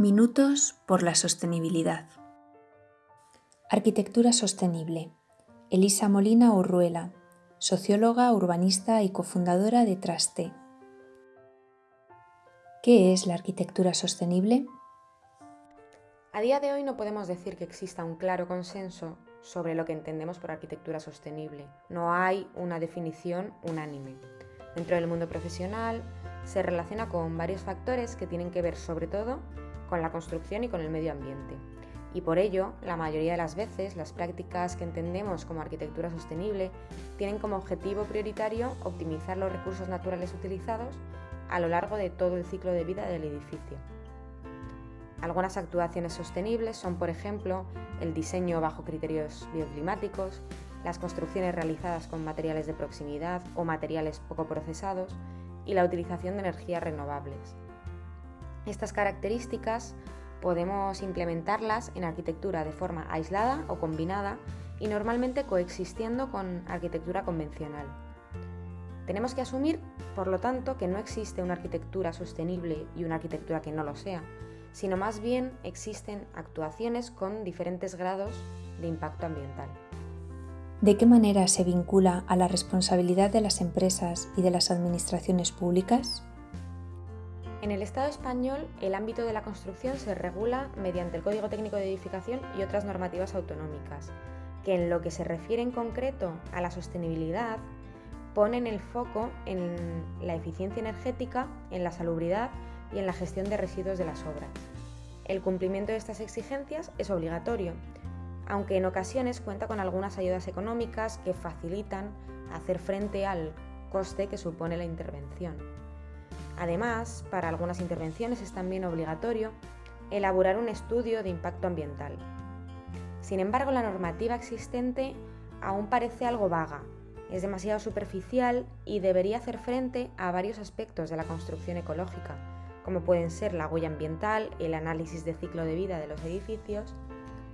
Minutos por la sostenibilidad. Arquitectura sostenible. Elisa Molina Urruela, socióloga, urbanista y cofundadora de Traste. ¿Qué es la arquitectura sostenible? A día de hoy no podemos decir que exista un claro consenso sobre lo que entendemos por arquitectura sostenible. No hay una definición unánime. Dentro del mundo profesional se relaciona con varios factores que tienen que ver sobre todo con la construcción y con el medio ambiente. Y por ello, la mayoría de las veces, las prácticas que entendemos como arquitectura sostenible tienen como objetivo prioritario optimizar los recursos naturales utilizados a lo largo de todo el ciclo de vida del edificio. Algunas actuaciones sostenibles son, por ejemplo, el diseño bajo criterios bioclimáticos, las construcciones realizadas con materiales de proximidad o materiales poco procesados y la utilización de energías renovables. Estas características podemos implementarlas en arquitectura de forma aislada o combinada y normalmente coexistiendo con arquitectura convencional. Tenemos que asumir, por lo tanto, que no existe una arquitectura sostenible y una arquitectura que no lo sea, sino más bien existen actuaciones con diferentes grados de impacto ambiental. ¿De qué manera se vincula a la responsabilidad de las empresas y de las administraciones públicas? En el Estado español, el ámbito de la construcción se regula mediante el Código Técnico de Edificación y otras normativas autonómicas, que en lo que se refiere en concreto a la sostenibilidad, ponen el foco en la eficiencia energética, en la salubridad y en la gestión de residuos de las obras. El cumplimiento de estas exigencias es obligatorio, aunque en ocasiones cuenta con algunas ayudas económicas que facilitan hacer frente al coste que supone la intervención. Además, para algunas intervenciones es también obligatorio elaborar un estudio de impacto ambiental. Sin embargo, la normativa existente aún parece algo vaga, es demasiado superficial y debería hacer frente a varios aspectos de la construcción ecológica, como pueden ser la huella ambiental, el análisis de ciclo de vida de los edificios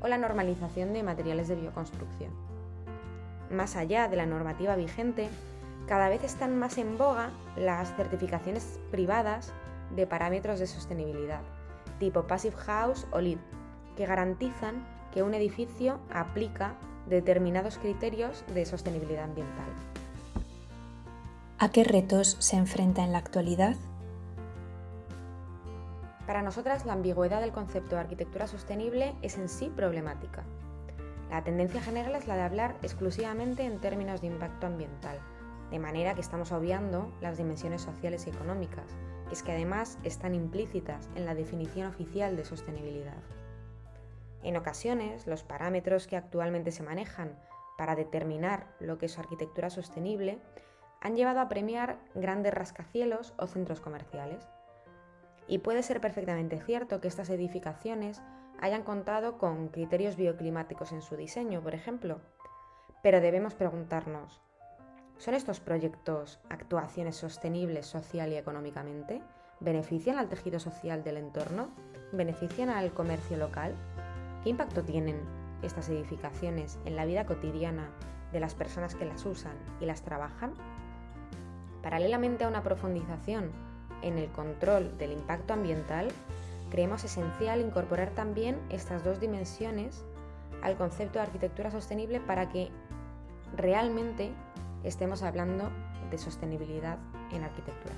o la normalización de materiales de bioconstrucción. Más allá de la normativa vigente, cada vez están más en boga las certificaciones privadas de parámetros de sostenibilidad, tipo Passive House o LEED, que garantizan que un edificio aplica determinados criterios de sostenibilidad ambiental. ¿A qué retos se enfrenta en la actualidad? Para nosotras la ambigüedad del concepto de arquitectura sostenible es en sí problemática. La tendencia general es la de hablar exclusivamente en términos de impacto ambiental, de manera que estamos obviando las dimensiones sociales y económicas, que es que además están implícitas en la definición oficial de sostenibilidad. En ocasiones, los parámetros que actualmente se manejan para determinar lo que es arquitectura sostenible han llevado a premiar grandes rascacielos o centros comerciales. Y puede ser perfectamente cierto que estas edificaciones hayan contado con criterios bioclimáticos en su diseño, por ejemplo, pero debemos preguntarnos, ¿Son estos proyectos actuaciones sostenibles social y económicamente? ¿Benefician al tejido social del entorno? ¿Benefician al comercio local? ¿Qué impacto tienen estas edificaciones en la vida cotidiana de las personas que las usan y las trabajan? Paralelamente a una profundización en el control del impacto ambiental, creemos esencial incorporar también estas dos dimensiones al concepto de arquitectura sostenible para que realmente estemos hablando de sostenibilidad en arquitectura.